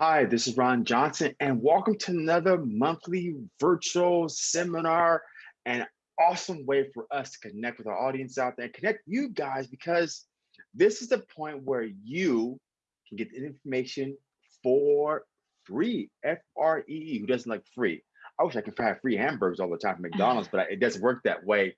Hi, this is Ron Johnson, and welcome to another monthly virtual seminar. An awesome way for us to connect with our audience out there, connect you guys, because this is the point where you can get the information for free. F R E E. Who doesn't like free? I wish I could have free hamburgers all the time from McDonald's, but it doesn't work that way.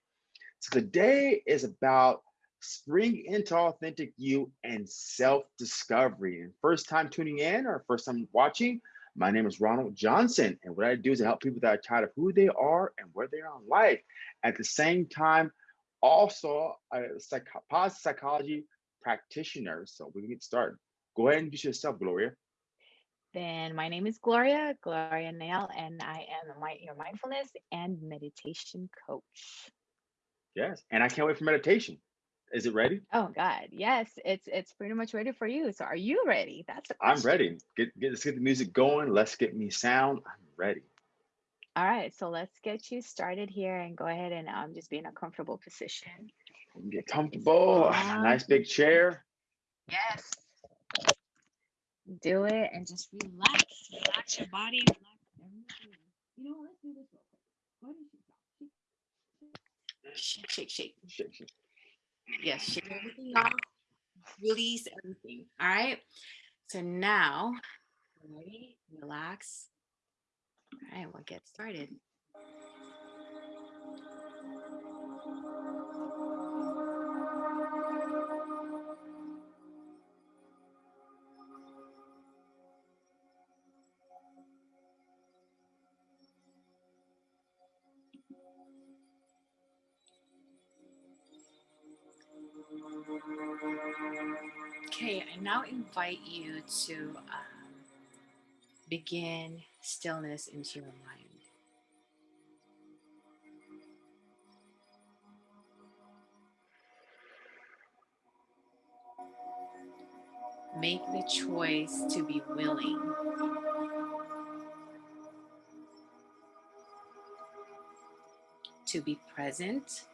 So today is about spring into authentic you and self-discovery. And first time tuning in or first time watching, my name is Ronald Johnson. And what I do is I help people that are tired of who they are and where they are in life. At the same time, also a psych positive psychology practitioner. So we can get started. Go ahead and introduce yourself, Gloria. Then my name is Gloria, Gloria Nail, and I am your mindfulness and meditation coach. Yes, and I can't wait for meditation. Is it ready? Oh God, yes, it's it's pretty much ready for you. So are you ready? That's the I'm ready. Get, get let's get the music going. Let's get me sound. I'm ready. All right, so let's get you started here and go ahead and um, just be in a comfortable position. Get comfortable. Nice big chair. Yes. Do it and just relax. Relax your body. Relax everything. You know, what? let's do this real quick. Why don't you stop? Shake, shake, shake. Shake, shake. Yes, everything off. Release everything. All right. So now, ready? Relax. All right, we'll get started. Okay, I now invite you to um, begin stillness into your mind. Make the choice to be willing. To be present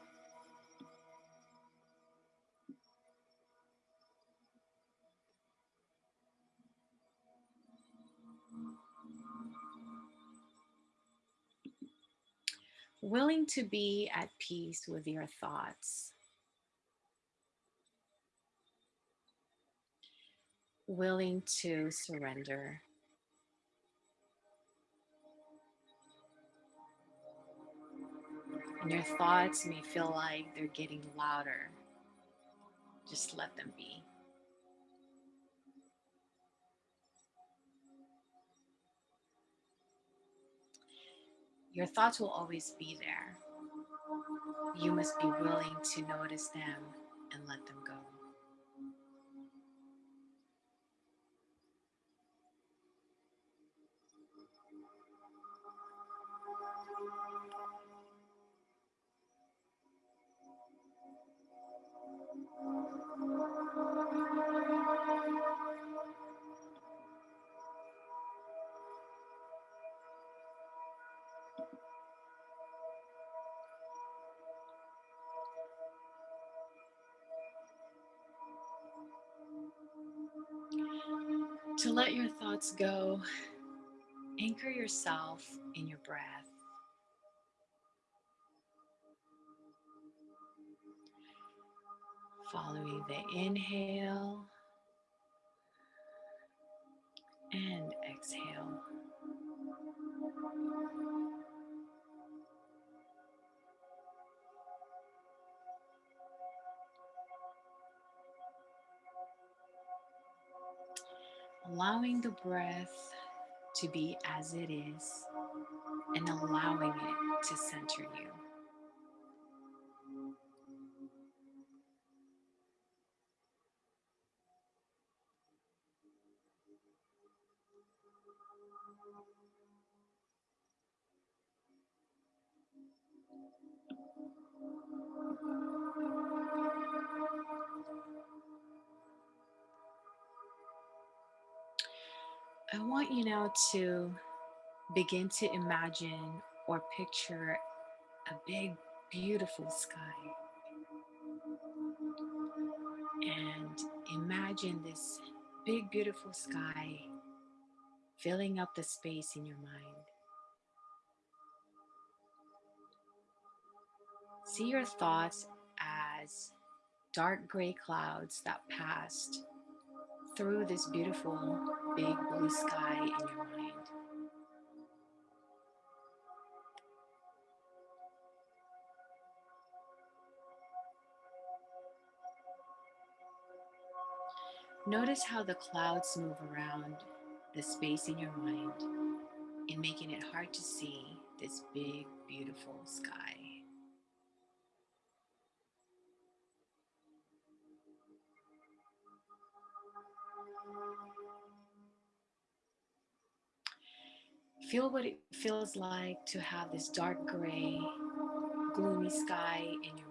willing to be at peace with your thoughts, willing to surrender. And your thoughts may feel like they're getting louder. Just let them be. Your thoughts will always be there. You must be willing to notice them and let them go. To let your thoughts go, anchor yourself in your breath. Following the inhale and exhale. Allowing the breath to be as it is and allowing it to center you. You now to begin to imagine or picture a big, beautiful sky. And imagine this big, beautiful sky filling up the space in your mind. See your thoughts as dark gray clouds that passed through this beautiful big blue sky in your mind. Notice how the clouds move around the space in your mind and making it hard to see this big, beautiful sky. Feel what it feels like to have this dark gray, gloomy sky in your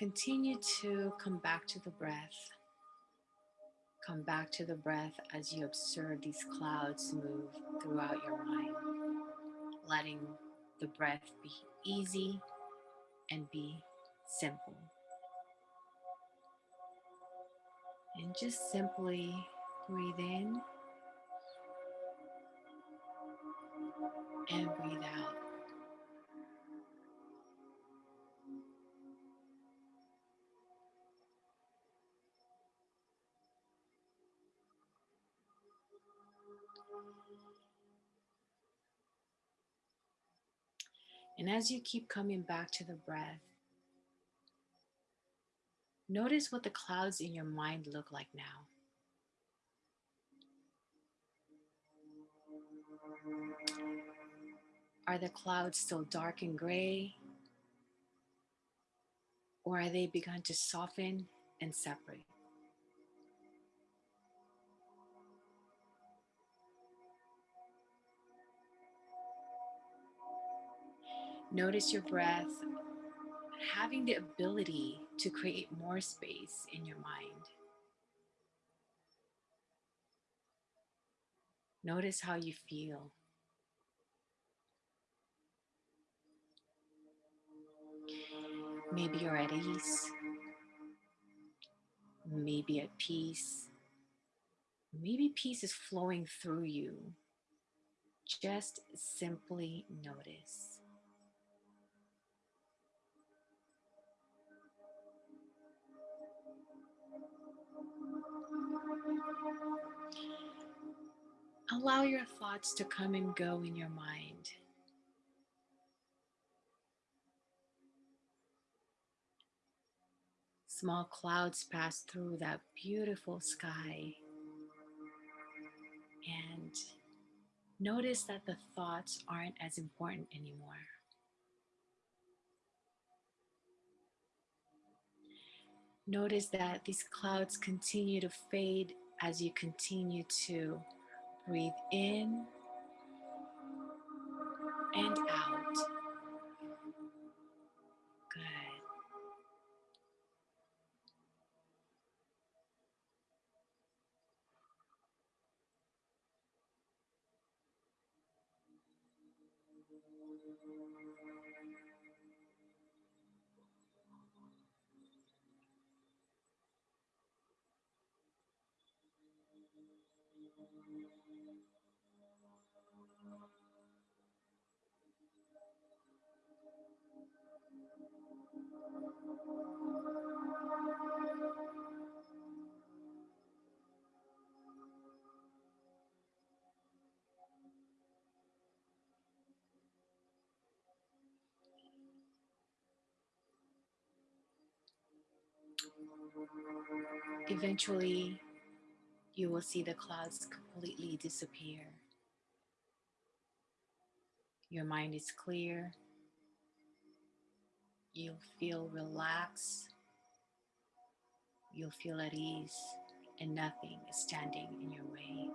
Continue to come back to the breath. Come back to the breath as you observe these clouds move throughout your mind, letting the breath be easy and be simple. And just simply breathe in and breathe out. And as you keep coming back to the breath, notice what the clouds in your mind look like now. Are the clouds still dark and gray? Or are they begun to soften and separate? Notice your breath having the ability to create more space in your mind. Notice how you feel. Maybe you're at ease. Maybe at peace. Maybe peace is flowing through you. Just simply notice. Allow your thoughts to come and go in your mind. Small clouds pass through that beautiful sky. And notice that the thoughts aren't as important anymore. Notice that these clouds continue to fade as you continue to breathe in and out. Good. Eventually, you will see the clouds completely disappear. Your mind is clear. You'll feel relaxed. You'll feel at ease, and nothing is standing in your way.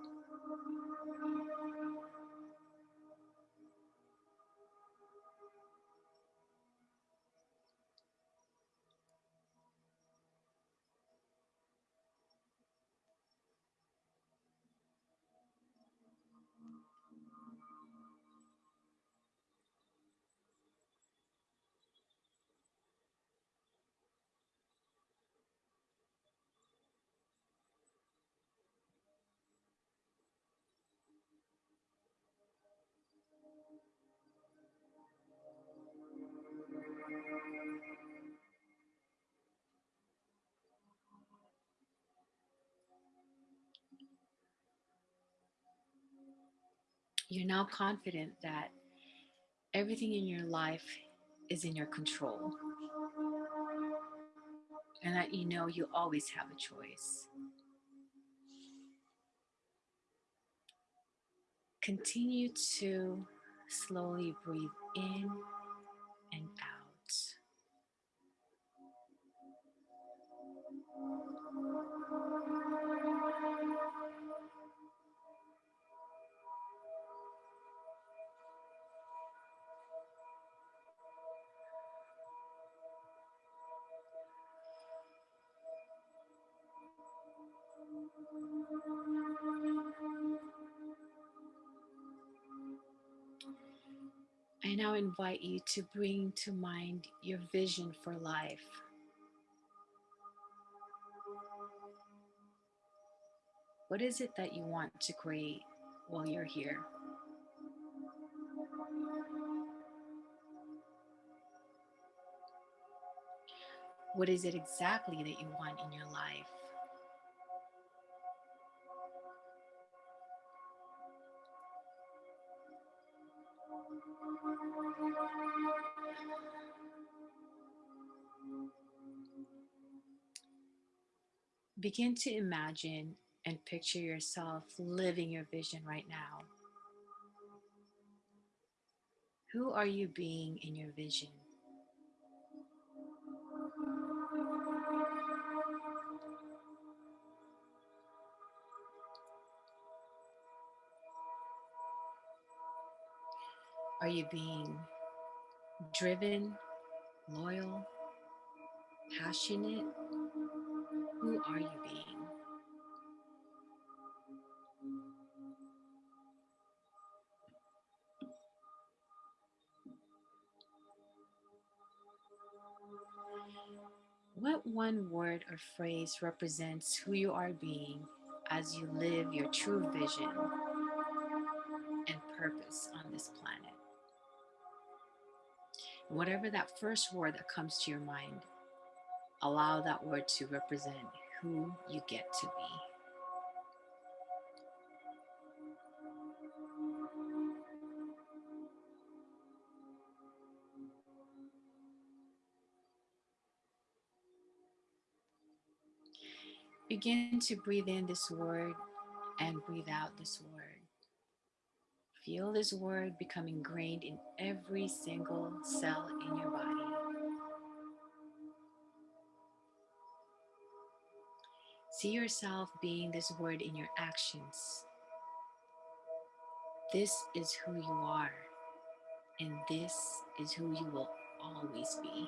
You're now confident that everything in your life is in your control and that you know you always have a choice. Continue to slowly breathe in and I now invite you to bring to mind your vision for life. What is it that you want to create while you're here? What is it exactly that you want in your life? Begin to imagine and picture yourself living your vision right now. Who are you being in your vision? Are you being driven, loyal, passionate? Who are you being? What one word or phrase represents who you are being as you live your true vision and purpose on this planet? Whatever that first word that comes to your mind, allow that word to represent who you get to be. Begin to breathe in this word and breathe out this word. Feel this word become ingrained in every single cell in your body. See yourself being this word in your actions. This is who you are, and this is who you will always be.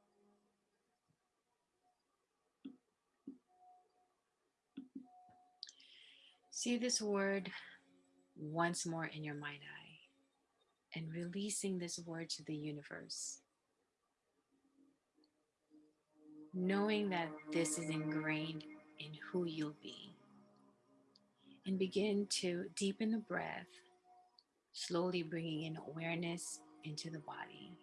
See this word once more in your mind eye and releasing this word to the universe. Knowing that this is ingrained in who you'll be. And begin to deepen the breath, slowly bringing in awareness into the body.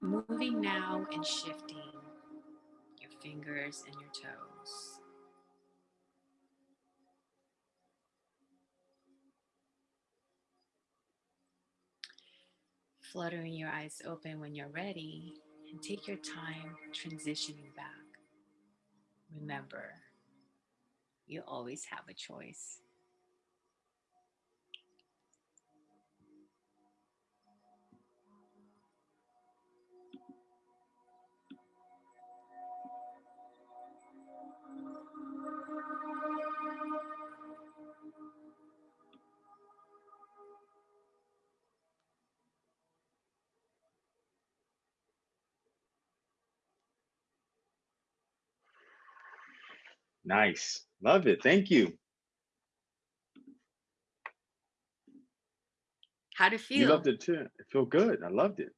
Moving now and shifting your fingers and your toes. Fluttering your eyes open when you're ready and take your time transitioning back. Remember, you always have a choice. Nice. Love it. Thank you. How do you You feel? loved it too. It felt good. I loved it.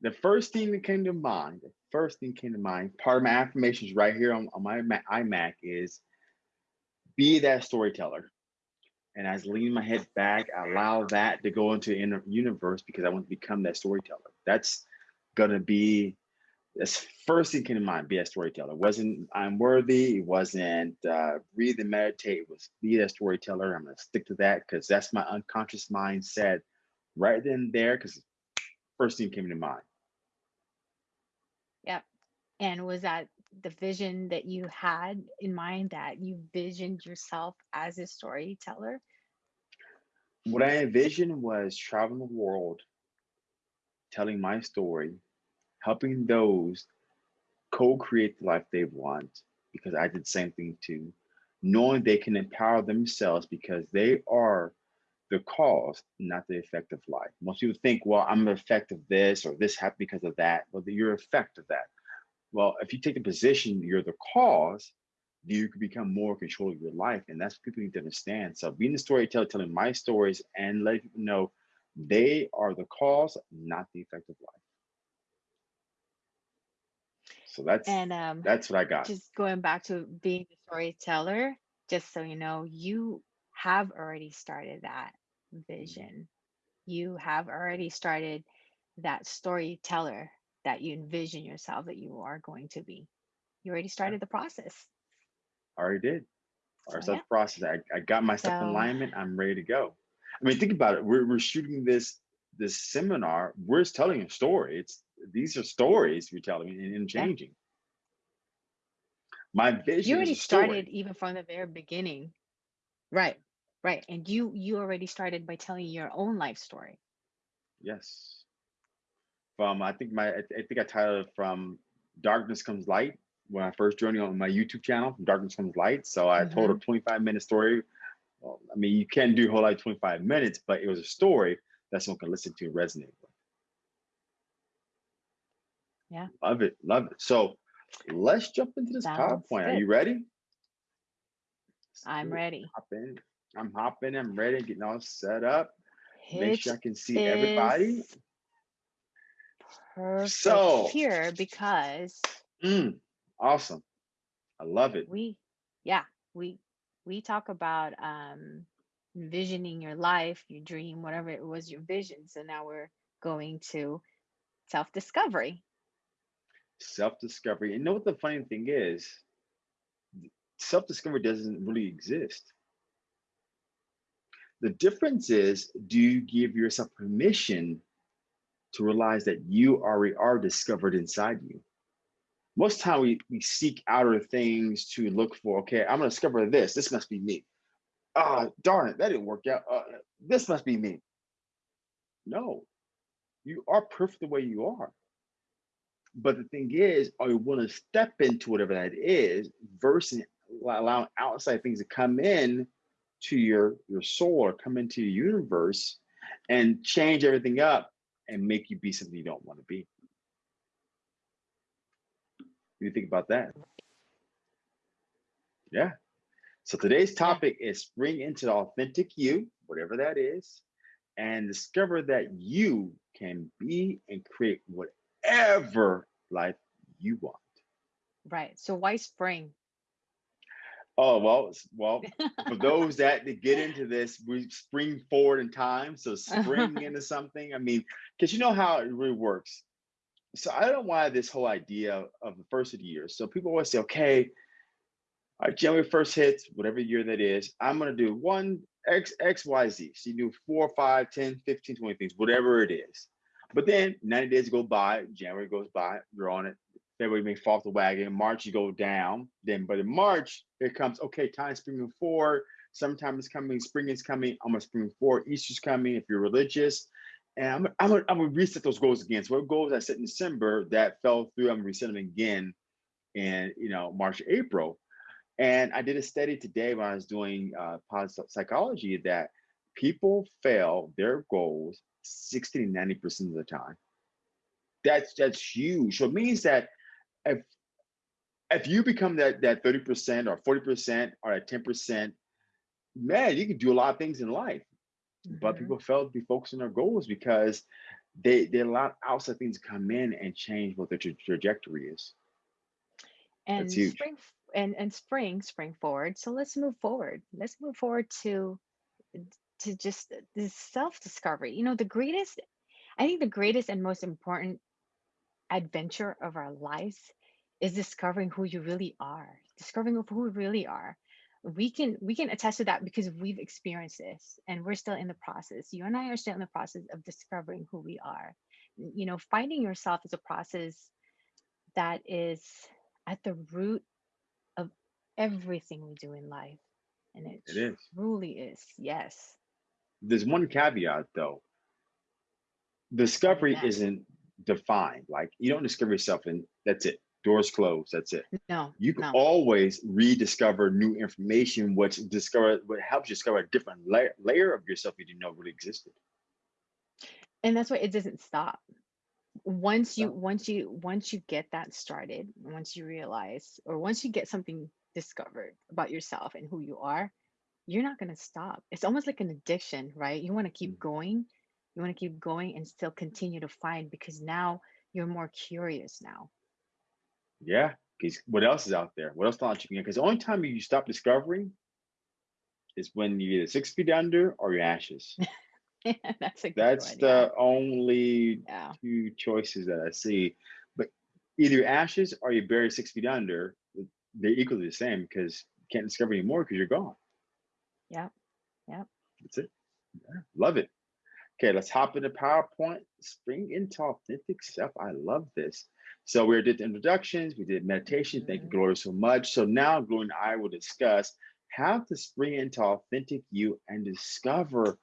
The first thing that came to mind, the first thing came to mind, part of my affirmations right here on, on my Ma- iMac is be that storyteller. And as I lean my head back, I allow that to go into the inner universe because I want to become that storyteller. That's gonna be that's first thing came to mind, be a storyteller. It wasn't I'm worthy, it wasn't uh, breathe and meditate, it was be a storyteller. I'm gonna stick to that because that's my unconscious mindset right then and there, because first thing came to mind. Yep. And was that the vision that you had in mind that you visioned yourself as a storyteller? What I envisioned was traveling the world, telling my story, helping those co-create the life they want, because I did the same thing too, knowing they can empower themselves because they are the cause, not the effect of life. Most people think, well, I'm the effect of this or this happened because of that. Well, you're effect of that. Well, if you take the position you're the cause, you can become more control of your life. And that's what people need to understand. So being the storyteller, telling my stories and letting people know they are the cause, not the effect of life. So that's And um, that's what I got. just going back to being the storyteller, just so you know, you have already started that vision. You have already started that storyteller that you envision yourself that you are going to be. You already started the process. I already did. So Our yeah. self process. I, I got my stuff in So- alignment. I'm ready to go. I mean, think about it. We're we're shooting this this seminar. We're telling a story. It's these are stories you're telling and, and Yeah. changing. My vision You already started even from the very beginning. Right. Right. And you you already started by telling your own life story. Yes. From I think my I, I think I titled it from Darkness Comes Light when I first joined on my YouTube channel, From Darkness Comes Light. So I told a mm-hmm. 25 minute story. Well, I mean, you can't do a whole like 25 minutes, but it was a story that someone can listen to and resonate with. Yeah. Love it. Love it. So let's jump into this Sounds PowerPoint. Are you ready? Let's I'm it. ready. Hop in. I'm hopping. I'm ready. Getting all set up. Make sure I can see everybody. perfect So- here because Mm, awesome. I love it. we yeah we we talk about um envisioning your life your dream whatever it was your vision so now we're going to self-discovery self-discovery. And know what the funny thing is? Self-discovery doesn't really exist. The difference is, do you give yourself permission to realize that you already are discovered inside you? Most time we, we seek outer things to look for, okay, I'm gonna discover this. This must be me. Ah, darn it, that didn't work out. Uh, this must be me. No, you are perfect the way you are. But the thing is, you willing to step into whatever that is versus allowing outside things to come in to your your soul or come into your universe and change everything up and make you be something you don't want to be? What do you think about that? Yeah. So today's topic is spring into the authentic you, whatever that is, and discover that you can be and create whatever life you want. right so why spring Oh well, well, for those that, get into this, we spring forward in time. So spring into something. I mean, because you know how it really works. so I don't why this whole idea of the first of the year. So people always say, okay, all right, January 1st hits, whatever year that is, I'm gonna do one X, X, Y, Z. So you do four, five, 10, 15, 20 things, whatever it is. But then 90 days go by, January goes by, you're on it. February may fall off the wagon. March, you go down. Then, but in March, it comes, okay, time springing forward. Summertime is coming, spring is coming. I'm gonna spring forward. Easter's coming if you're religious. And I'm, gonna, I'm gonna reset those goals again. So what goals I set in December that fell through, I'm gonna reset them again in you know March, April. And I did a study today when I was doing uh, positive psychology that people fail their goals 60 to 90% of the time. That's that's huge. So it means that if if you become that that 30% or 40% or that 10%, man, you can do a lot of things in life. But Mhm. people fail to be focused on their goals because they they allow outside things to come in and change what their tra- trajectory is. and That's huge. spring and and spring spring forward so let's move forward let's move forward to to just uh, this self discovery you know the greatest i think the greatest and most important adventure of our lives is discovering who you really are discovering who we really are. We can we can attest to that because we've experienced this and we're still in the process. You and i are still in the process of discovering who we are. You know finding yourself is a process that is at the root of everything we do in life and it It is. truly is yes There's one caveat though. Discovery isn't defined. Like you don't discover yourself and that's it. Doors closed. That's it. no You can no always rediscover new information, which discover what helps you discover a different layer, layer of yourself you didn't know really existed. and that's why it doesn't stop once you So once you once you get that started once you realize or once you get something discovered about yourself and who you are you're not going to stop it's almost like an addiction right you want to keep mm. going you want to keep going and still continue to find because now you're more curious now yeah, because what else is out there? What else knowledge you can get? Because the only time you stop discovering is when you're either six feet under or your ashes. that's a good That's one the only yeah two choices that I see. But either your ashes or you bury six feet under, they're equally the same because you can't discover anymore because you're gone. Yeah yeah That's it. Yeah, love it. Okay, let's hop into PowerPoint. Spring into authentic self. I love this. So we did the introductions, we did meditation. Thank you, Mhm. Gloria, so much. So now Gloria and I will discuss how to spring into authentic you and discover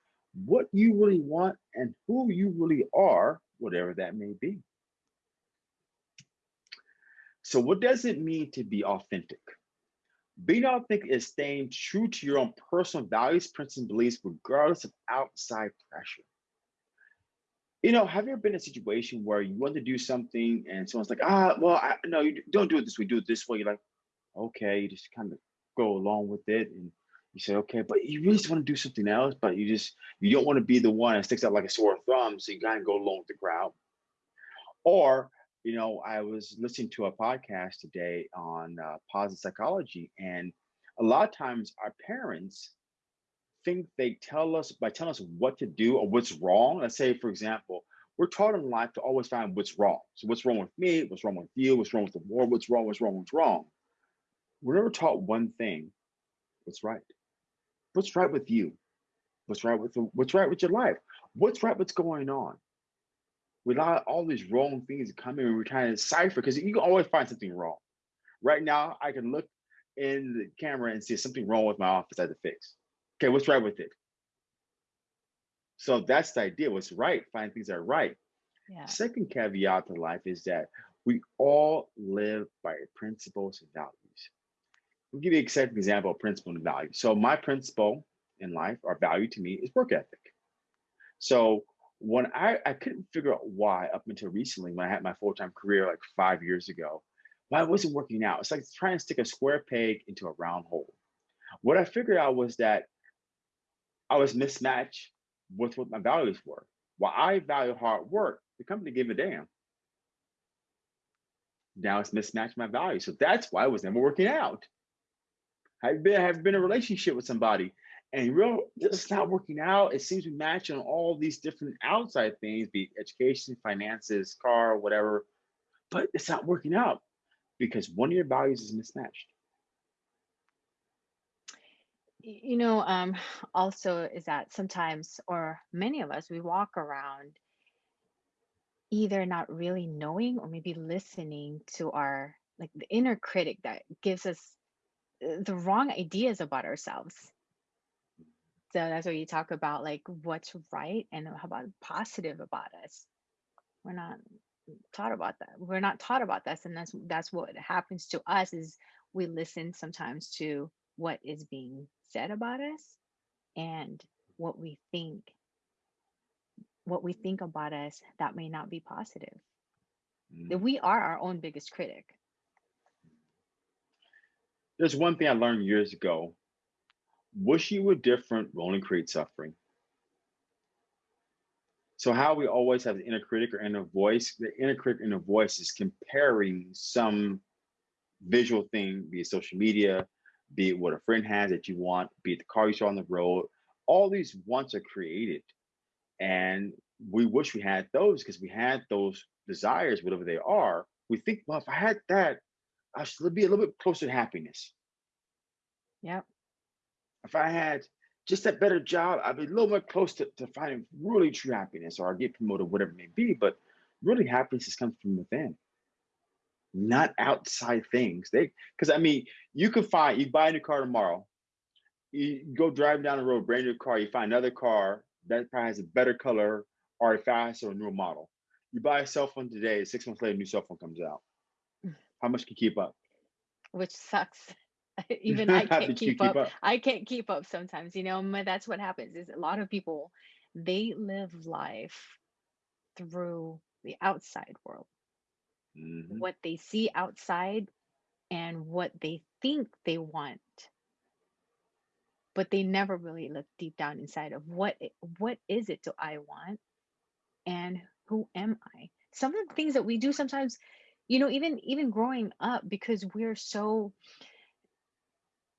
what you really want and who you really are, whatever that may be. So what does it mean to be authentic? Being authentic is staying true to your own personal values, principles, and beliefs, regardless of outside pressure. You know, have you ever been in a situation where you want to do something and someone's like, ah, well, I, no, you don't do it this way, do it this way. You're like, okay, you just kind of go along with it. And you say, okay, but you really just want to do something else, but you just, you don't want to be the one that sticks out like a sore thumb. So you kind of go along with the crowd. Or, you know, I was listening to a podcast today on uh, positive psychology, and a lot of times our parents think they tell us by telling us what to do or what's wrong. Let's say, for example, we're taught in life to always find what's wrong. So, what's wrong with me? What's wrong with you? What's wrong with the world? What's wrong? What's wrong? What's wrong? We're never taught one thing what's right. What's right with you? What's right with the, what's right with your life? What's right? What's going on? We allow all these wrong things in and we're trying to decipher because you can always find something wrong. Right now, I can look in the camera and see something wrong with my office I have to fix. Okay, what's right with it? So that's the idea. What's right? Find things that are right. yeah Second caveat to life is that we all live by principles and values. I'll give you an second example of principle and value. So my principle in life or value to me is work ethic. So when I, I couldn't figure out why up until recently when I had my full-time career like five years ago, why it wasn't working out. It's like trying to stick a square peg into a round hole. What I figured out was that I was mismatched with what my values were. While I value hard work, the company gave a damn. Now it's mismatched my values. So that's why I was never working out. I've been have been in a relationship with somebody and real it's not working out. It seems to match on all these different outside things, be education, finances, car, whatever, but it's not working out because one of your values is mismatched. You know, um, also is that sometimes, or many of us, we walk around either not really knowing or maybe listening to our like the inner critic that gives us uh, the wrong ideas about ourselves. So that's where you talk about like what's right and how about positive about us. We're not taught about that. We're not taught about this, and that's that's what happens to us is we listen sometimes to what is being said about us and what we think what we think about us that may not be positive. That Mm. we are our own biggest critic. There's one thing I learned years ago. Wish you were different will only create suffering. So how we always have the inner critic or inner voice, the inner critic inner voice is comparing some visual thing, be it social media, be it what a friend has that you want, be it the car you saw on the road. All these wants are created. And we wish we had those because we had those desires, whatever they are. We think, well, if I had that, I should be a little bit closer to happiness. Yep. If I had just that better job, I'd be a little more close to, to finding really true happiness or I get promoted, whatever it may be. But really happiness comes from within, not outside things. They because I mean, you can find you buy a new car tomorrow, you go driving down the road, brand new car, you find another car that probably has a better color or a faster or newer model. You buy a cell phone today, six months later, a new cell phone comes out. Mm. How much can you keep up? Which sucks. Even I can't you keep up. I can't keep up sometimes, you know, that's what happens is a lot of people they live life through the outside world. Mhm. What they see outside and what they think they want. But they never really look deep down inside of what what is it do I want and who am I? Some of the things that we do sometimes, you know, even even growing up because we're so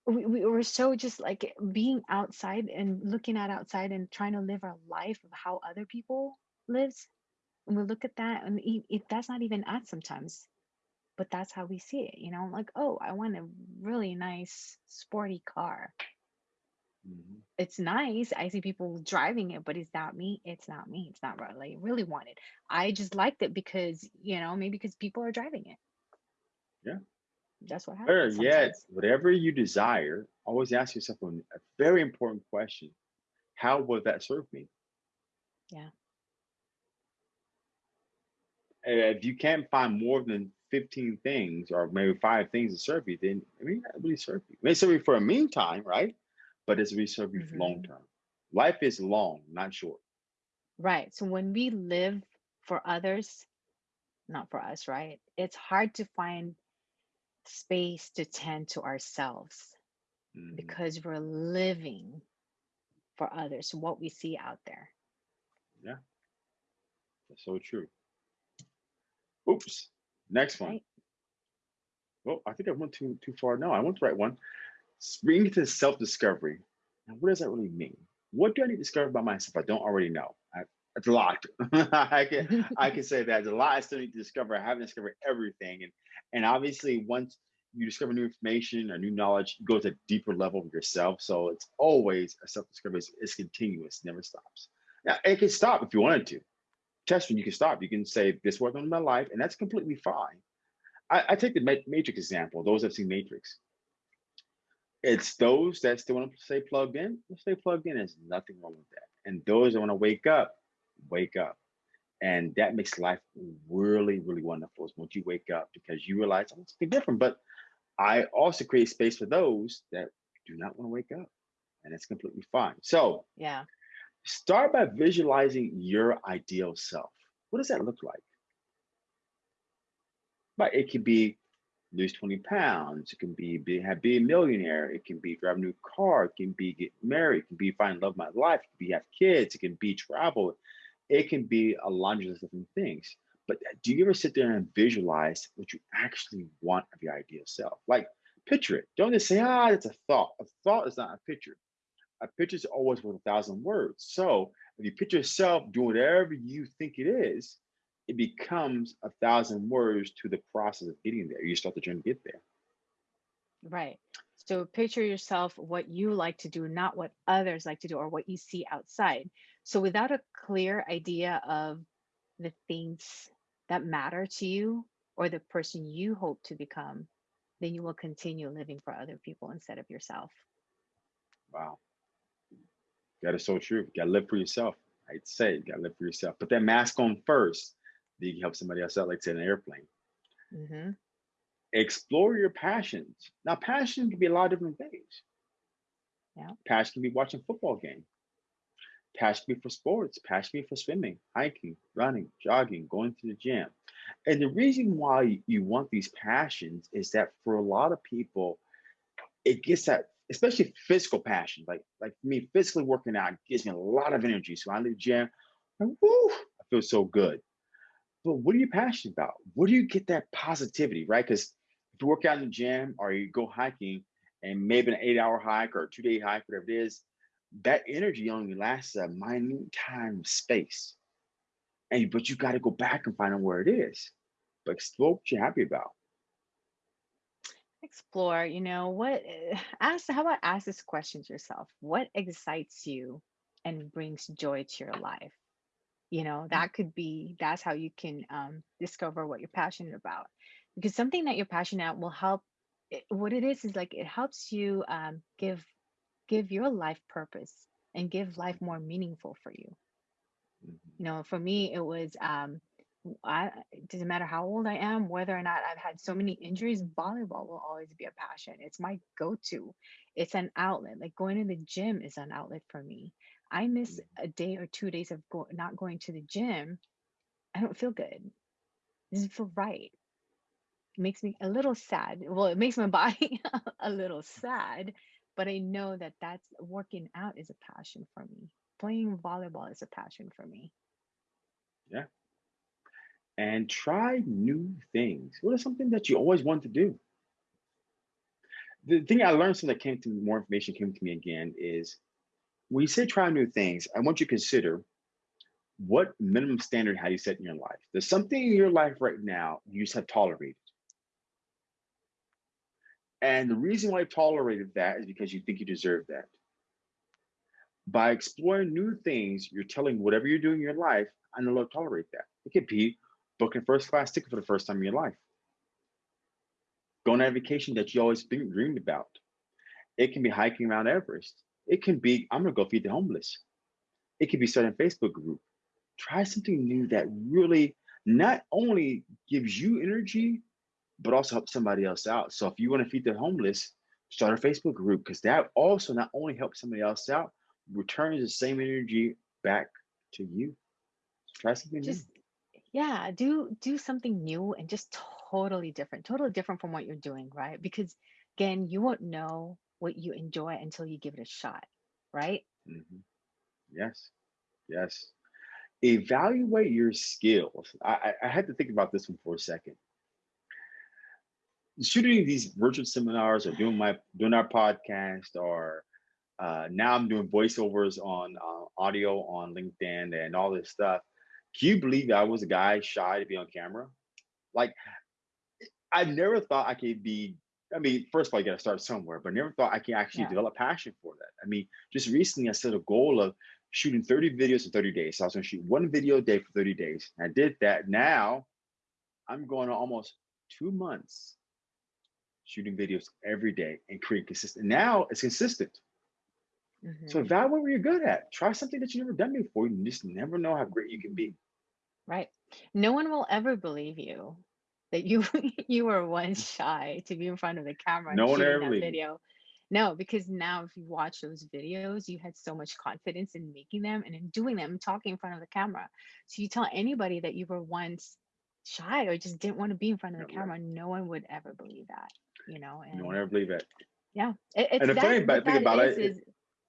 we, we were so just like being outside and looking at outside and trying to live our life of how other people lives and we look at that and it, that's not even us sometimes but that's how we see it you know like oh i want a really nice sporty car Mhm. it's nice i see people driving it but it's not me it's not me it's not what i like, really wanted i just liked it because you know maybe because people are driving it Yeah. That's what happens yet, sometimes whatever you desire, always ask yourself a a very important question. How will that serve me? Yeah. And if you can't find more than 15 things or maybe five things to serve you, then it may not really serve you. It may serve you for a meantime, right? But it's really serve you for long Mhm. term. Life is long, not short. Right. So when we live for others, not for us, right? It's hard to find space to tend to ourselves Mhm. because we're living for others, what we see out there. Yeah. That's so true. Oops. Next one. Right. Well, I think I went too too far. No, I went the right one. Bring it to self-discovery. Now, what does that really mean? What do I need to discover about myself I don't already know? It's a lot. I can I can say that there's a lot I still need to discover. I haven't discovered everything, and and obviously once you discover new information or new knowledge, you go to a deeper level of yourself. So it's always a self-discovery. It's, it's continuous, never stops. Now it can stop if you wanted to. Testing, you can stop. You can say this wasn't my life, and that's completely fine. I, I take the Matrix example. Those that have seen Matrix, it's those that still want to stay plugged in. Stay plugged in. There's nothing wrong with that. And those that want to wake up, wake up. And that makes life really, really wonderful. Is once you wake up because you realize oh, it's different. But I also create space for those that do not want to wake up, and it's completely fine. So Yeah. start by visualizing your ideal self. What does that look like? But it could be lose 20 pounds. It can be, be have be a millionaire. It can be drive a new car. It can be get married. It can be find love my life. It can be have kids. It can be travel. It can be a laundry list of different things. But do you ever sit there and visualize what you actually want of your ideal self? Like picture it. Don't just say, ah, it's a thought. A thought is not a picture. A picture is always worth a thousand words. So if you picture yourself doing whatever you think it is, it becomes a thousand words to the process of getting there. You start the journey to get there. Right. So picture yourself what you like to do, not what others like to do or what you see outside. So without a clear idea of the things that matter to you or the person you hope to become, then you will continue living for other people instead of yourself. Wow. That is so true. You gotta live for yourself. I'd say you gotta live for yourself. Put that mask on first. Then you can help somebody else out, like say in an airplane. hmm Explore your passions. Now, passion can be a lot of different things. Yeah. Passion can be watching a football game. Passion can be for sports. Passion can be for swimming, hiking, running, jogging, going to the gym. And the reason why you want these passions is that for a lot of people, it gets that, especially physical passion. Like like me, physically working out gives me a lot of energy. So I leave the gym, and woo, I feel so good. But what are you passionate about? Where do you get that positivity, right? Because you work out in the gym or you go hiking and maybe an eight hour hike or a two day hike, whatever it is, that energy only lasts a minute time of space. And but you got to go back and find out where it is. But explore what you're happy about. Explore, you know, what eh, ask how about ask this question to yourself? What excites you and brings joy to your life? You know, that could be that's how you can um, discover what you're passionate about. Because something that you're passionate about will help it, what it is is like it helps you um, give give your life purpose and give life more meaningful for you. Mhm. You know, for me, it was um, I it doesn't matter how old I am, whether or not I've had so many injuries, volleyball will always be a passion. It's my go-to. It's an outlet. Like going to the gym is an outlet for me. I miss a day or two days of go- not going to the gym. I don't feel good. It doesn't feel right. Makes me a little sad. Well, it makes my body a little sad, but I know that that's working out is a passion for me. Playing volleyball is a passion for me. Yeah. And try new things. What is something that you always want to do? The thing I learned since that came to me, more information came to me again is when you say try new things, I want you to consider what minimum standard have you set in your life? There's something in your life right now you just have tolerated. And the reason why you tolerated that is because you think you deserve that. By exploring new things, you're telling whatever you're doing in your life, I no longer tolerate that. It could be booking first class ticket for the first time in your life, going on a vacation that you always dreamed about. It can be hiking around Everest. It can be, I'm gonna go feed the homeless. It could be starting a Facebook group. Try something new that really not only gives you energy, but also help somebody else out. So if you want to feed the homeless, start a Facebook group because that also not only helps somebody else out, returns the same energy back to you. Try something new. Just yeah, do do something new and just totally different. Totally different from what you're doing, right? Because again, you won't know what you enjoy until you give it a shot, right? Mhm. Yes, yes. Evaluate your skills. I, I, I had to think about this one for a second. Shooting these virtual seminars or doing my doing our podcast or uh, now I'm doing voiceovers on uh, audio on LinkedIn and all this stuff. Can you believe I was a guy shy to be on camera? Like I never thought I could be. I mean, first of all, you got to start somewhere, but never thought I can actually Yeah. develop passion for that. I mean, just recently I set a goal of shooting 30 videos in 30 days. So I was going to shoot one video a day for 30 days. I did that. Now I'm going on almost two months shooting videos every day and creating consistent. Now it's consistent. So Mhm. evaluate what you're good at. Try something that you've never done before. You just never know how great you can be. Right. No one will ever believe you that you you were once shy to be in front of the camera No one ever that believed video. No, because now if you watch those videos, you had so much confidence in making them and in doing them, talking in front of the camera. So you tell anybody that you were once shy or just didn't want to be in front of the right. camera, no one would ever believe that, you know. And ever believed that. yeah, it, it's And the funny that about what thing that about is it, is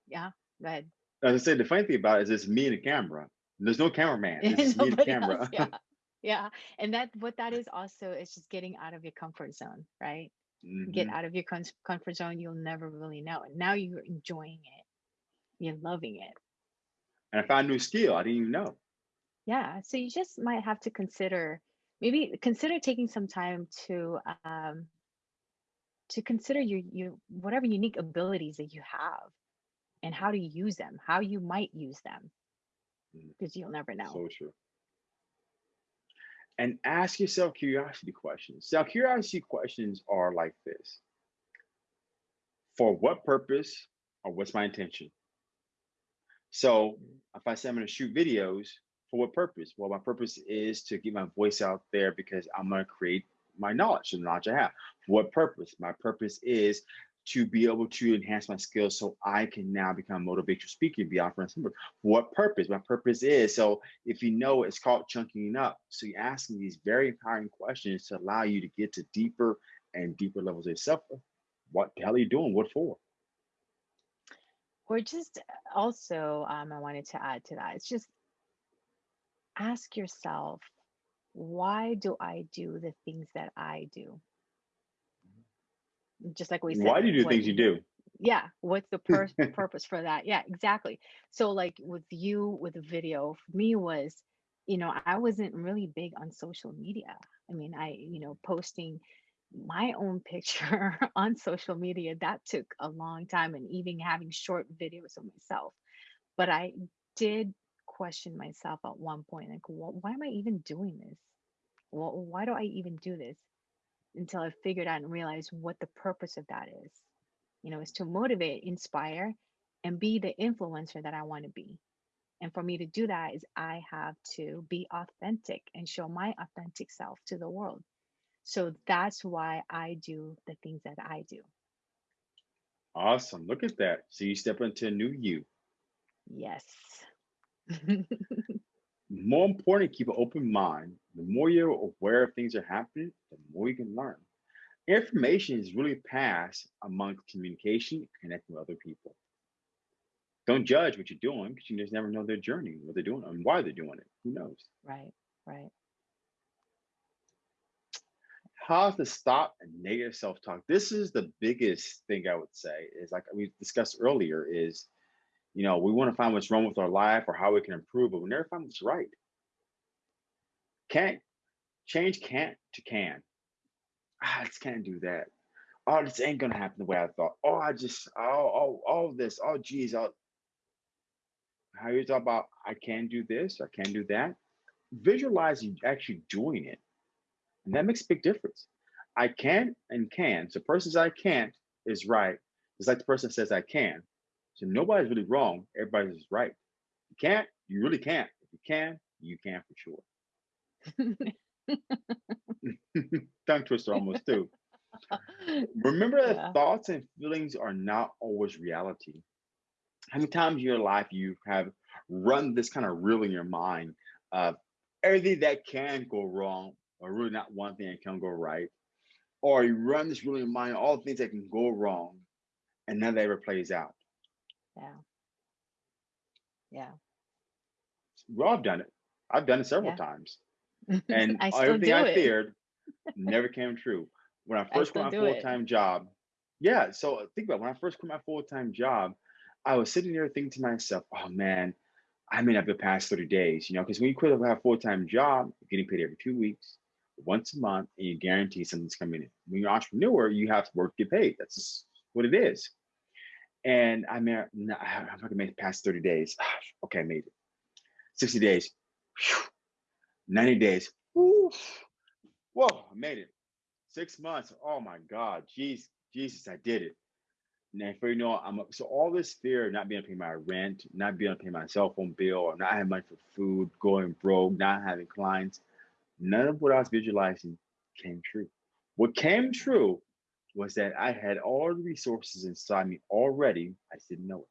yeah, go ahead. as I said, the funny thing about it is it's me and the camera. There's no cameraman. It's me and the Nobody else, camera. yeah. Yeah. And that what that is also is just getting out of your comfort zone, right? Get Mhm. out of your com- comfort zone, you'll never really know. And now you're enjoying it. You're loving it. And I found a new skill I didn't even know. Yeah, so you just might have to consider maybe consider taking some time to um to consider your your whatever unique abilities that you have and how to use them, how you might use them Mm, because you'll never know. So true. And ask yourself curiosity questions. Now, curiosity questions are like this For what purpose or what's my intention? So Mm, if I say I'm going to shoot videos, for what purpose? Well, my purpose is to get my voice out there because I'm going to create my knowledge, the knowledge I have. What purpose? My purpose is to be able to enhance my skills so I can now become motivational speaker and be offering some. For what purpose? My purpose is so if you know it's called chunking up. So you're asking these very empowering questions to allow you to get to deeper and deeper levels of yourself. What the hell are you doing? What for? Or just also, um, I wanted to add to that. It's just ask yourself, why do I do the things that I do? Mm-hmm. Just like we said, Why do you do what things you do? yeah what's the pur- purpose for that? Yeah exactly. So like with you with the video for me was you know i wasn't really big on social media. I mean i you know posting my own picture on social media that took a long time and even having short videos of myself. But i did question myself at one point like "Wh- why am i even doing this Wh- why do i even do this until i figured out and realized what the purpose of that is you know, is to motivate, inspire, and be the influencer that I want to be. And for me to do that is I have to be authentic and show my authentic self to the world. So that's why I do the things that I do. Awesome. Look at that. So you step into a new you. Yes. More important, keep an open mind. The more you're aware of things that are happening, the more you can learn. Information is really passed amongst communication, connecting with other people. Don't judge what you're doing because you just never know their journey, what they're doing, and why they're doing it. Who knows? right, right. How to stop negative self-talk. This is the biggest thing I would say is like we discussed earlier is, you know, we want to find what's wrong with our life or how we can improve, but we never find what's right. Can't change can't to can. Ah, I just can't do that. Oh, this ain't gonna happen the way I thought. Oh, I just oh oh oh this. Oh geez, oh how you talk about I can do this, I can do that. Visualize you actually doing it. And that makes a big difference. I can and can. So person says I can't is right. It's like the person says I can. So nobody's really wrong. Everybody's right. You can't, you really can't. If you can, you can for sure. Tongue twister almost too. Remember that thoughts and feelings are not always reality. How many times in your life you have run this kind of reel in your mind of everything that can go wrong, or really not one thing that can go right, or you run this reel in your mind, all the things that can go wrong, and none of that ever plays out. Yeah. Yeah. Well, I've done it. I've done it several Yeah. times, and I everything I feared never came true. When I I first quit my full-time job, yeah. So uh, think about it, when I first quit my full time job, I was sitting there thinking to myself, "Oh man, I may not be past 30 days, you know, because when you quit a full time job, you're getting paid every two weeks, once a month, and you guarantee something's coming in. When you're an entrepreneur, you have to work to get paid. That's what it is. And I mean, I'm not gonna make it past 30 days. okay, I made it. 60 days, 90 days. Whoa, I made it. Six months. Oh my God, jeez, Jesus, I did it. And for you know, I'm so all this fear of not being able to pay my rent, not being able to pay my cell phone bill, or not having money for food, going broke, not having clients, none of what I was visualizing came true. What came true was that I had all the resources inside me already. I just didn't know it.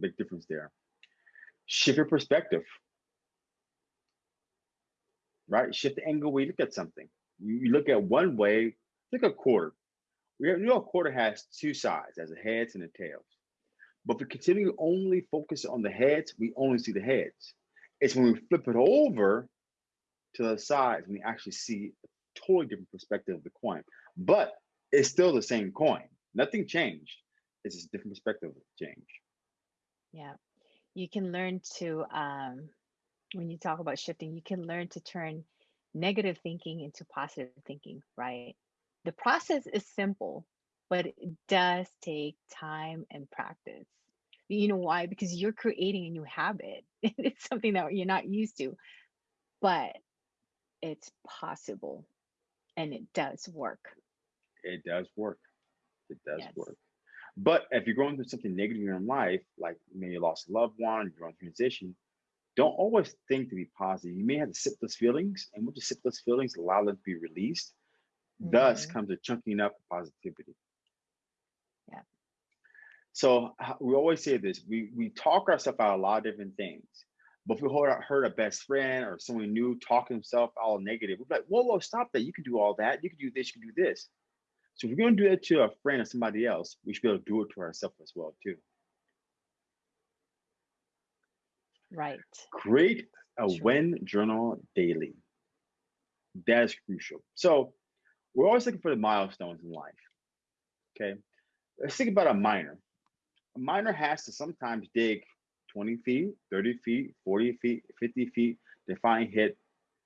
Big difference there. Shift your perspective, right? Shift the angle where you look at something. You, look at one way, look a quarter. We know a quarter has two sides, as a heads and a tails. But if we continue to only focus on the heads, we only see the heads. It's when we flip it over to the sides when we actually see a totally different perspective of the coin. But it's still the same coin. Nothing changed. It's just a different perspective of change. Yeah. you can learn to um, when you talk about shifting, you can learn to turn negative thinking into positive thinking, right? The process is simple, but it does take time and practice. You know why? Because you're creating a new habit. It's something that you're not used to, but it's possible and it does work. It does work. It does Yes. work. But if you're going through something negative in your life, like maybe you lost a loved one, you're on transition, don't always think to be positive. You may have to sit those feelings, and once you sit those feelings, allow them to be released. Thus hmm comes a chunking up of positivity. Yeah. So we always say this: we we talk ourselves out a lot of different things. But if we heard, heard a best friend or someone new talking himself all negative, we're like, whoa, whoa, stop that. You can do all that. You can do this, you can do this. So if we're going to do that to a friend or somebody else, we should be able to do it to ourselves as well, too. Right. Create a Sure. win journal daily. That is crucial. So we're always looking for the milestones in life. Okay. Let's think about a miner. A miner has to sometimes dig 20 feet, 30 feet, 40 feet, 50 feet to find hit,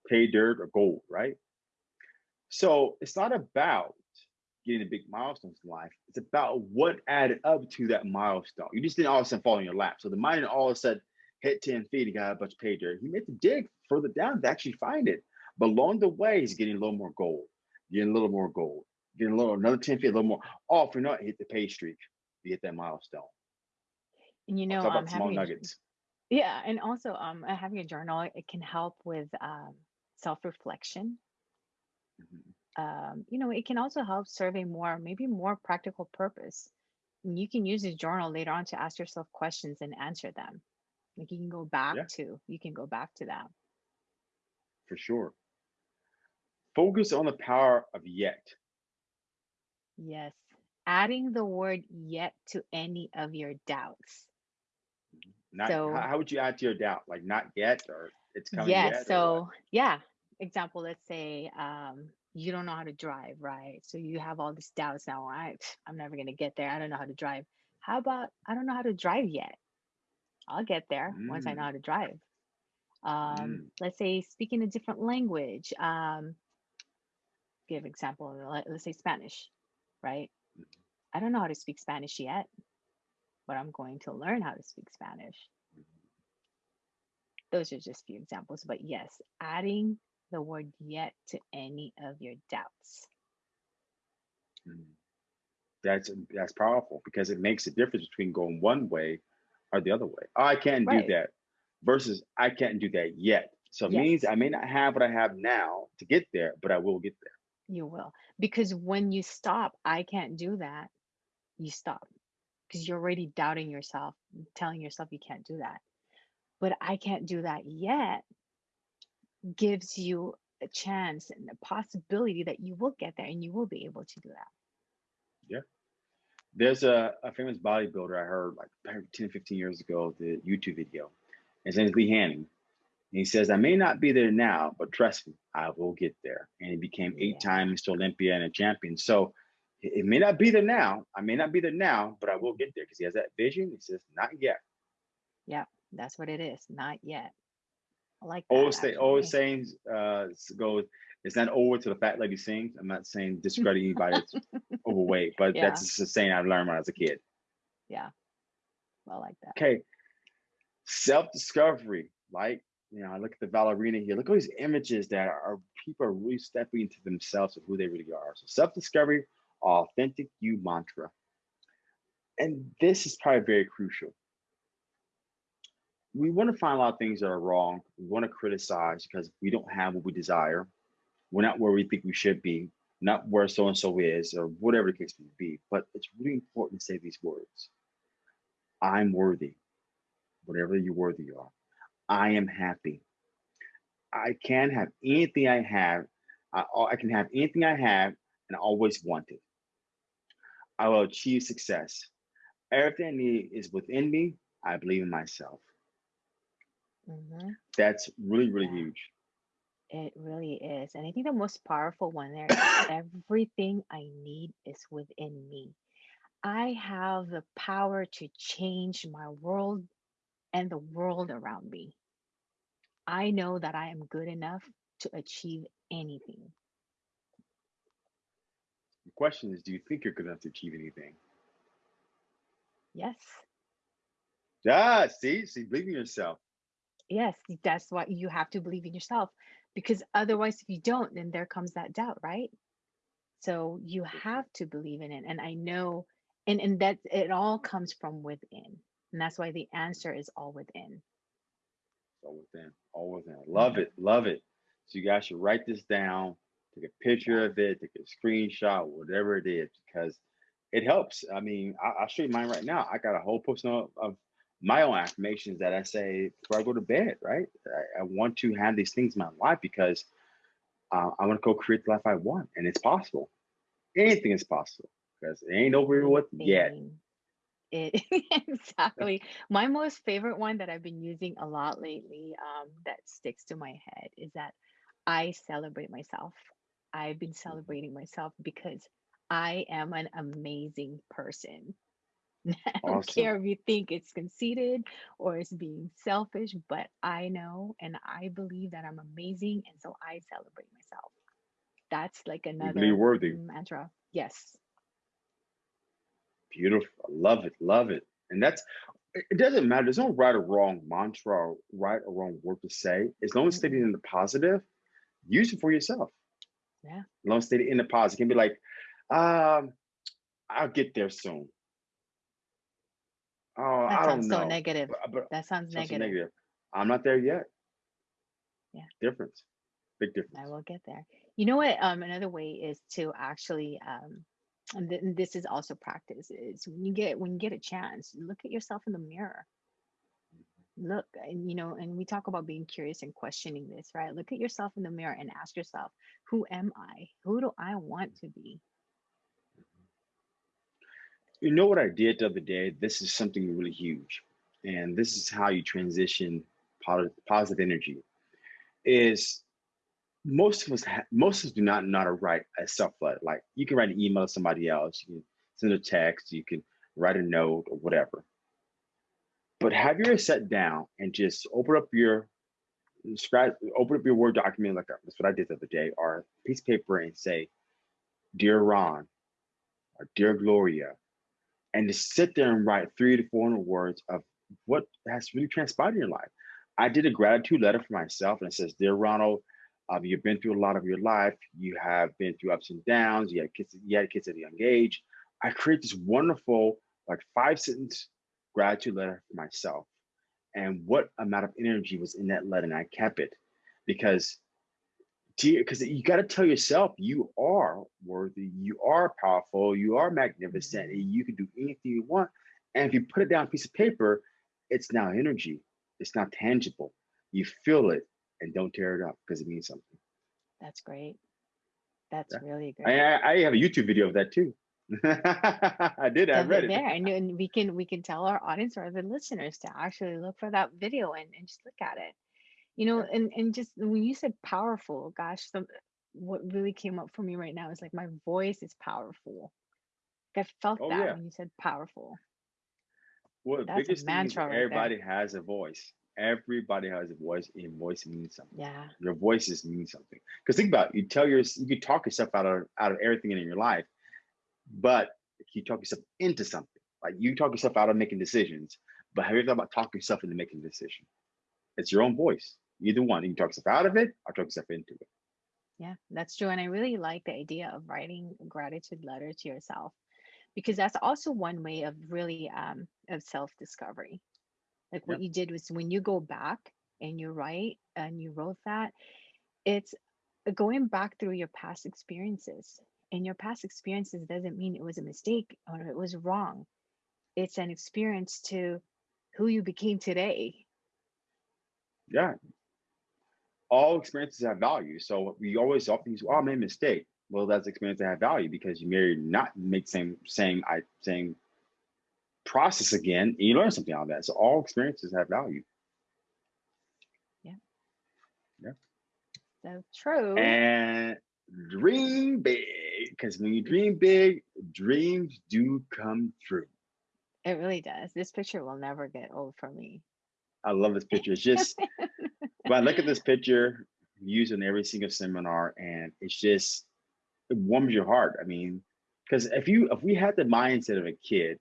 pay dirt or gold, right? So it's not about getting the big milestones in life. It's about what added up to that milestone. You just didn't all of a sudden fall in your lap. So the miner all of a sudden hit 10 feet, he got a bunch of pay dirt. He made the dig further down to actually find it. But along the way, he's getting a little more gold, getting a little more gold, getting a little another 10 feet, a little more. Oh, for not hit the pay streak, you hit that milestone. And you know, um, small having a, nuggets. yeah, and also um, uh, having a journal, it can help with um, self-reflection. Mhm. Um, you know, it can also help serve a more, maybe more practical purpose. And you can use this journal later on to ask yourself questions and answer them. Like you can go back Yeah, to, you can go back to that. for sure. Focus on the power of yet. Yes. Adding the word yet to any of your doubts. Not So, how would you add to your doubt? Like not yet, or it's coming yes. yet. So, yeah. Example, let's say um, you don't know how to drive, right? So you have all these doubts now. I, I'm never going to get there. I don't know how to drive. How about I don't know how to drive yet? I'll get there once I know Mm, how to drive. Um, mm, let's say speaking a different language. Um, give example, let- let's say Spanish, right? mm, I don't know how to speak Spanish yet, but I'm going to learn how to speak Spanish. Those are just a few examples, but yes, adding the word yet to any of your doubts. mm. That's that's powerful because it makes a difference between going one way or the other way. Oh, I can't do that versus I can't do that yet. So it means I may not have what I have now to get there, but I will get there. you will. Because when you stop, I can't do that, you stop because you're already doubting yourself, telling yourself you can't do that. But I can't do that yet gives you a chance and a possibility that you will get there and you will be able to do that. Yeah. There's a, a famous bodybuilder I heard like back 10, 15 years ago, the YouTube video. His name is Lee Haney. And he says, I may not be there now, but trust me, I will get there. And he became eight Yeah. time Mr. Olympia and a champion. So it may not be there now. I may not be there now, but I will get there because he has that vision. He says, not yet. Yeah, that's what it is. Not yet. I like that Always say, always actually. saying uh goes, it's not over till the fat lady sings. I'm not saying discredit anybody that's overweight, but Yeah, that's just a saying I learned when I was a kid. yeah, I like that. Okay, self-discovery. Like, you know, I look at the ballerina here. Look at these images that are people are really stepping into themselves of who they really are. So self-discovery, authentic you mantra. And this is probably very crucial. We want to find a lot of things that are wrong. We want to criticize because we don't have what we desire. We're not where we think we should be, not where so and so is, or whatever the case may be. But it's really important to say these words I'm worthy, whatever you worthy are. I am happy. I can have anything I have. I, I can have anything I have and always wanted. I will achieve success. Everything I need is within me. I believe in myself. hmm That's really, really Yeah, huge. it really is. And I think the most powerful one there is everything I need is within me. I have the power to change my world and the world around me. I know that I am good enough to achieve anything. The question is, do you think you're good enough to achieve anything? Yes. Yeah, see, see, believe in yourself. Yes, that's why you have to believe in yourself because otherwise, if you don't, then there comes that doubt, right? So you have to believe in it. And I know, and, and that it all comes from within. And that's why the answer is all within. All within, all within. Mm-hmm. Love it, love it. So you guys should write this down, take a picture of it, take a screenshot, whatever it is, because it helps. I mean, I, will show you mine right now. I got a whole of, of my own affirmations that I say before I go to bed, right? I, I want to have these things in my life because uh, I want to go create the life I want, and it's possible. Anything is possible because it ain't over with yet. It exactly. My most favorite one that I've been using a lot lately, um, that sticks to my head is that I celebrate myself. I've been celebrating myself because I am an amazing person. I don't Awesome. care if you think it's conceited or it's being selfish, but I know and I believe that I'm amazing. And so I celebrate myself. That's like another worthy. mantra. Yes. Beautiful. I love it. Love it. And that's it doesn't matter. There's no right or wrong mantra or right or wrong word to say. As long as stated Mm-mm. in the positive, use it for yourself. Yeah. Long stated in the positive, it can be like, um, I'll get there soon. Oh, That I don't sounds so negative. But, but That sounds sounds so negative. negative. I'm not there yet. Yeah. Difference. Big difference. I will get there. You know what? Um, another way is to actually, um, and, th- and this is also practice. Is when you get when you get a chance, look at yourself in the mirror. Look, and you know, and we talk about being curious and questioning this, right? Look at yourself in the mirror and ask yourself, who am I? Who do I want to be? You know what I did the other day? This is something really huge. And this is how you transition positive, energy. Is most of us, most of us do not know how to write a self letter. Like you can write an email to somebody else, you can send a text, you can write a note or whatever. But have your set down and just open up your scratch, open up your Word document like? That's what I did the other day, or piece of paper and say, "Dear Ron," or "Dear Gloria," and just sit there and write three to four hundred words of what has really transpired in your life. I did a gratitude letter for myself, and it says, "Dear Ronald, um, you've been through a lot of your life. You have been through ups and downs. You had kids. You had kids at a young age. I create this wonderful, like five sentence gratitude letter for myself. And what amount of energy was in that letter, and I kept it because because you got to tell yourself you are worthy, you are powerful, you are magnificent, Mhm. and you can do anything you want. And if you put it down on a piece of paper, it's now energy. It's not tangible. You feel it and don't tear it up because it means something. That's great. That's Yeah. really great. I, I have a YouTube video of that too. I did. I read it. there, and, and we can we can tell our audience or the listeners to actually look for that video and, and just look at it. You know, and and just when you said powerful, gosh, some what really came up for me right now is like my voice is powerful. I felt Oh that yeah. when you said powerful. Well, the That's a biggest thing is mantra right everybody has a voice. Everybody has a voice, and voice means something. Yeah. Your voices mean something. Because think about it, you tell your you can talk yourself out of out of everything in your life, but you talk yourself into something. Like you talk yourself out of making decisions, but have you ever thought about talking yourself into making a decision? It's your own voice. Either one. You can talk yourself out of it or talk yourself into it. Yeah, that's true. And I really like the idea of writing a gratitude letter to yourself because that's also one way of really um of self-discovery. Like Yep. what you did was when you go back and you write and you wrote that, it's going back through your past experiences. And your past experiences doesn't mean it was a mistake or it was wrong. It's an experience to who you became today. Yeah. All experiences have value. So we always often use, oh, I made a mistake. Well, that's experience that have value because you may not make same same I same process again, and you learn something out of that. So all experiences have value. Yeah. Yeah. So true. And dream big, because when you dream big, dreams do come true. It really does. This picture will never get old for me. I love this picture. It's just when I look at this picture, used in every single seminar, and it's just it warms your heart. I mean, because if you if we had the mindset of a kid,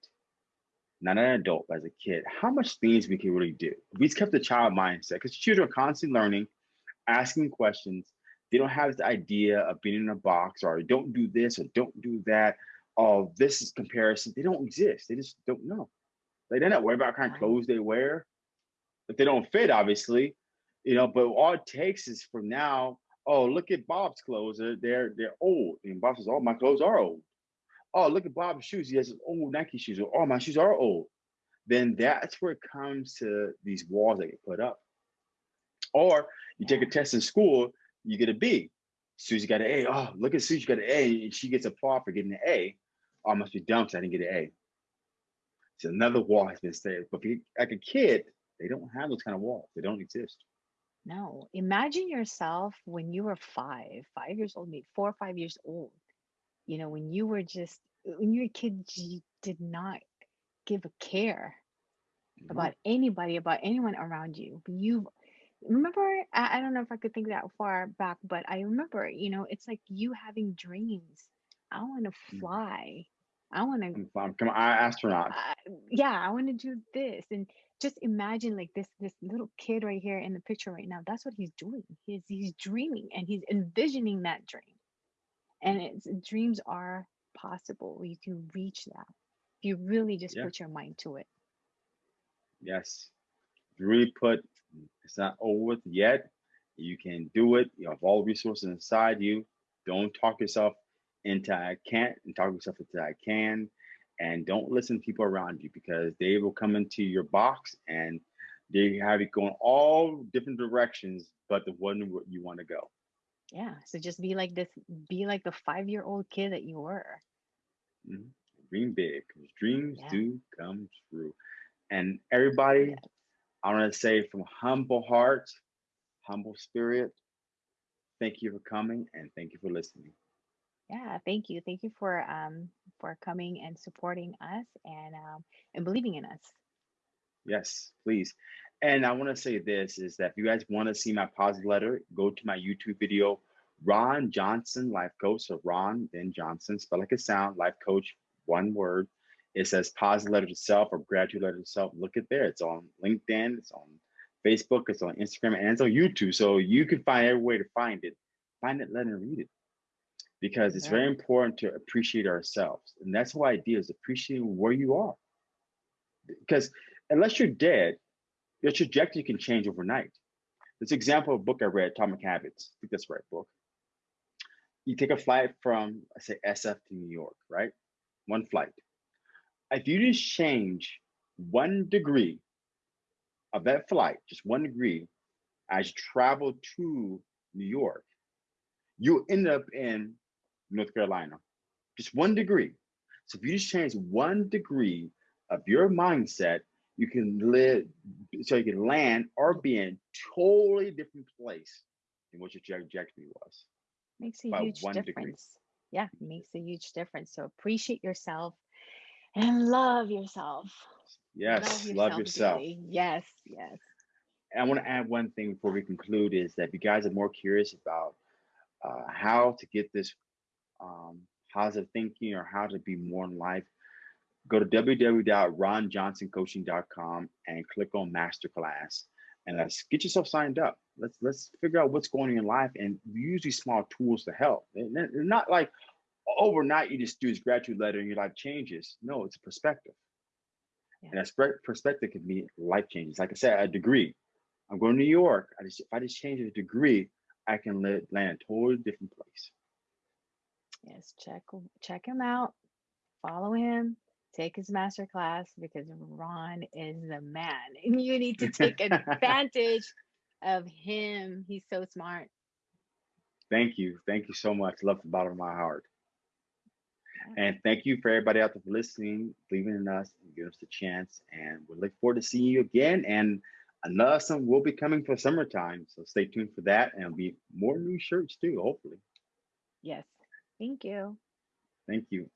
not an adult, but as a kid, how much things we can really do. We just kept the child mindset because children are constantly learning, asking questions. They don't have the idea of being in a box or don't do this or don't do that. Oh, this is comparison. They don't exist. They just don't know. Like they're not worried about what kind of clothes they wear. If they don't fit, obviously, you know, but all it takes is from now, oh, look at Bob's clothes. They're they're, they're old. And Bob says, Oh, my clothes are old. Oh, look at Bob's shoes. He has his old Nike shoes. Oh, my shoes are old. Then that's where it comes to these walls that get put up. Or you take a test in school, you get a B. Susie got an A. Oh, look at Susie got an A, and she gets applause for getting an A. Oh, I must be dumb because I didn't get an A. So another wall has been saved. But you, like a kid, they don't have those kind of walls. They don't exist. No, imagine yourself when you were five, five years old, maybe four or five years old. You know, when you were just, when you were a kid, you did not give a care Mhm. about anybody, about anyone around you. But you remember, I, I don't know if I could think that far back, but I remember, you know, it's like you having dreams. I want to Mhm. fly. I want to come on, astronaut. I, yeah, I want to do this. And just imagine like this this little kid right here in the picture right now. That's what he's doing. He's he's dreaming and he's envisioning that dream. And it's dreams are possible. You can reach that. If you really just Yeah. put your mind to it. Yes. Really put, it's not over with yet. You can do it. You have all the resources inside you. Don't talk yourself into I can't and talk yourself into I can. And don't listen to people around you because they will come into your box and they have it going all different directions, but the one you want to go. Yeah. So just be like this, be like the five-year-old kid that you were. Mhm. Dream big because dreams Yeah. do come true. And everybody, Yes. I want to say from humble heart, humble spirit, thank you for coming and thank you for listening. Yeah, thank you. Thank you for um for coming and supporting us and um and believing in us. Yes, please. And I want to say this is that if you guys want to see my positive letter, go to my YouTube video, Ron Johnson, life coach. So Ron, then Johnson, spell like a sound, life coach, one word. It says positive letter to self or gratitude letter to self. Look at there. It's on LinkedIn, it's on Facebook, it's on Instagram, and it's on YouTube. So you can find every way to find it. Find it, let and read it. Because it's very important to appreciate ourselves. And that's why whole idea is appreciating where you are. Because unless you're dead, your trajectory can change overnight. This example of a book I read, Atomic Habits. I think that's the right book. You take a flight from, I say SF to New York, right? One flight. If you just change one degree of that flight, just one degree, as you travel to New York, you end up in North Carolina. Just one degree. So if you just change one degree of your mindset, you can live so you can land or be in totally different place than what your trajectory was. Makes a huge one degree. difference. Yeah, makes a huge difference. So appreciate yourself and love yourself. Yes, love yourself. dearly. Yes, yes. And I want to add one thing before we conclude is that if you guys are more curious about uh, how to get this um, positive thinking or how to be more in life, go to www.ronjohnsoncoaching.com and click on masterclass and let's get yourself signed up. Let's let's figure out what's going on in your life and use these small tools to help. And not like overnight you just do this graduate letter and your life changes. No, it's a perspective. Yeah. And that spe- perspective can be life changes. Like I said, a degree. I'm going to New York. I just if I just change a degree, I can live, land a totally different place. Yes, check check him out. Follow him. Take his master class because Ron is the man. And you need to take advantage of him. He's so smart. Thank you. Thank you so much. Love the bottom of my heart. And thank you for everybody out there for listening, believing in us, and giving us the chance. And we look forward to seeing you again. And another some will be coming for summertime. So stay tuned for that. And be more new shirts too, hopefully. Yes. Thank you. Thank you.